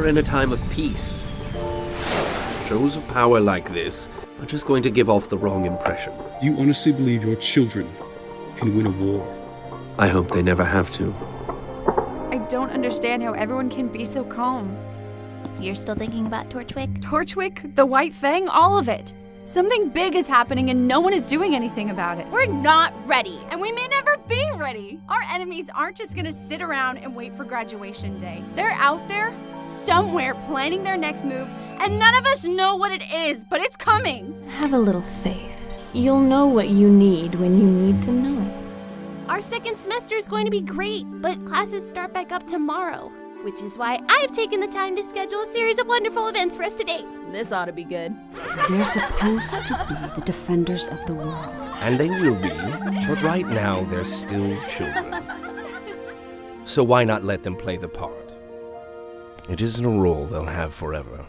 in a time of peace. Shows of power like this are just going to give off the wrong impression. Do you honestly believe your children can win a war? I hope they never have to. I don't understand how everyone can be so calm. You're still thinking about Torchwick? Torchwick, the White Fang, all of it. Something big is happening and no one is doing anything about it. We're not ready. And we may never be ready. Our enemies aren't just gonna sit around and wait for graduation day. They're out there, somewhere, planning their next move, and none of us know what it is, but it's coming. Have a little faith. You'll know what you need when you need to know it. Our second semester is going to be great, but classes start back up tomorrow. Which is why I've taken the time to schedule a series of wonderful events for us today. This ought to be good. They're supposed to be the defenders of the world. And they will be, but right now they're still children. So why not let them play the part? It isn't a role they'll have forever.